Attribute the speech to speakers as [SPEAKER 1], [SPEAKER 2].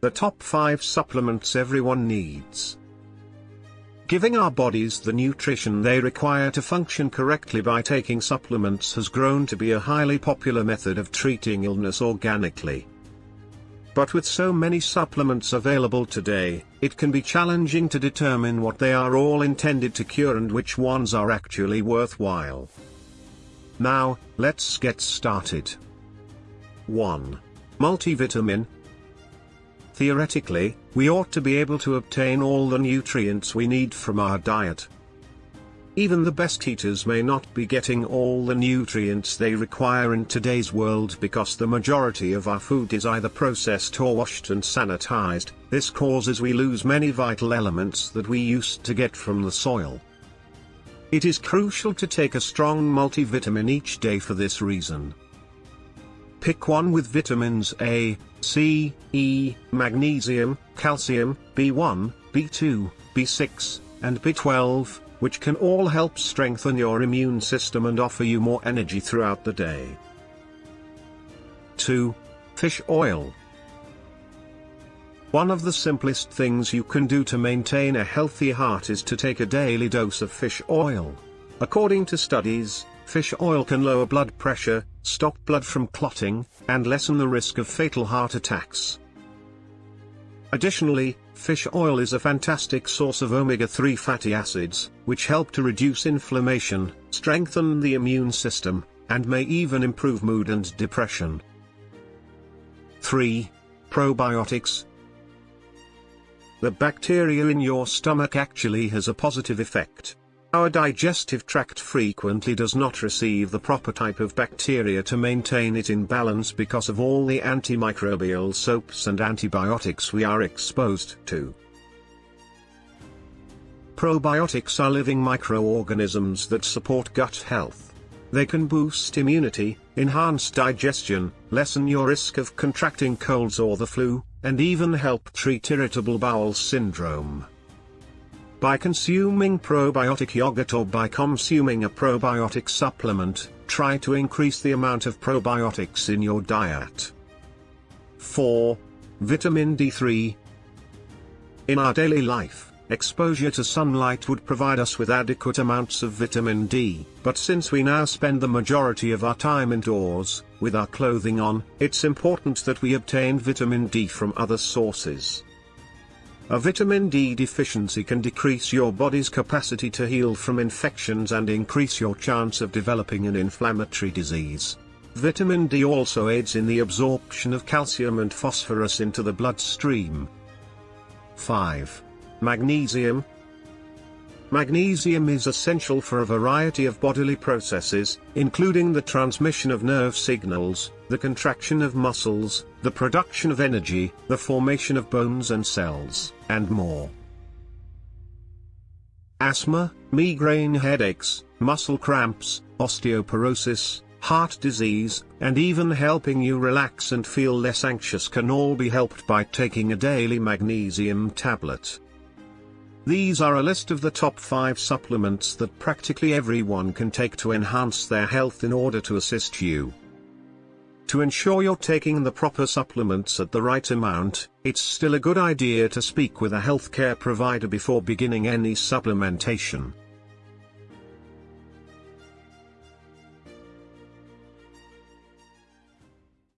[SPEAKER 1] the top 5 supplements everyone needs. Giving our bodies the nutrition they require to function correctly by taking supplements has grown to be a highly popular method of treating illness organically. But with so many supplements available today, it can be challenging to determine what they are all intended to cure and which ones are actually worthwhile. Now, let's get started. 1. Multivitamin, Theoretically, we ought to be able to obtain all the nutrients we need from our diet. Even the best eaters may not be getting all the nutrients they require in today's world because the majority of our food is either processed or washed and sanitized, this causes we lose many vital elements that we used to get from the soil. It is crucial to take a strong multivitamin each day for this reason. Pick one with vitamins A, C, E, magnesium, calcium, B1, B2, B6, and B12, which can all help strengthen your immune system and offer you more energy throughout the day. 2. Fish oil. One of the simplest things you can do to maintain a healthy heart is to take a daily dose of fish oil. According to studies, Fish oil can lower blood pressure, stop blood from clotting, and lessen the risk of fatal heart attacks. Additionally, fish oil is a fantastic source of omega-3 fatty acids, which help to reduce inflammation, strengthen the immune system, and may even improve mood and depression. 3. Probiotics, the bacteria in your stomach actually has a positive effect. Our digestive tract frequently does not receive the proper type of bacteria to maintain it in balance because of all the antimicrobial soaps and antibiotics we are exposed to. Probiotics are living microorganisms that support gut health. They can boost immunity, enhance digestion, lessen your risk of contracting colds or the flu, and even help treat irritable bowel syndrome. By consuming probiotic yogurt or by consuming a probiotic supplement, try to increase the amount of probiotics in your diet. 4. Vitamin D3 In our daily life, exposure to sunlight would provide us with adequate amounts of vitamin D, but since we now spend the majority of our time indoors, with our clothing on, it's important that we obtain vitamin D from other sources. A vitamin D deficiency can decrease your body's capacity to heal from infections and increase your chance of developing an inflammatory disease. Vitamin D also aids in the absorption of calcium and phosphorus into the bloodstream. 5. Magnesium, Magnesium is essential for a variety of bodily processes, including the transmission of nerve signals, the contraction of muscles, the production of energy, the formation of bones and cells, and more. Asthma, migraine headaches, muscle cramps, osteoporosis, heart disease, and even helping you relax and feel less anxious can all be helped by taking a daily magnesium tablet. These are a list of the top 5 supplements that practically everyone can take to enhance their health in order to assist you. To ensure you're taking the proper supplements at the right amount, it's still a good idea to speak with a healthcare provider before beginning any supplementation.